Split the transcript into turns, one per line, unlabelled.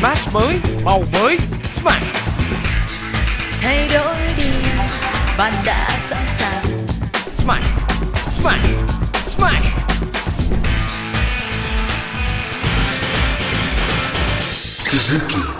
Smash mới, màu mới, Smash.
Thay đổi đi, bạn đã sẵn sàng.
Smash, Smash, Smash.
Suzuki.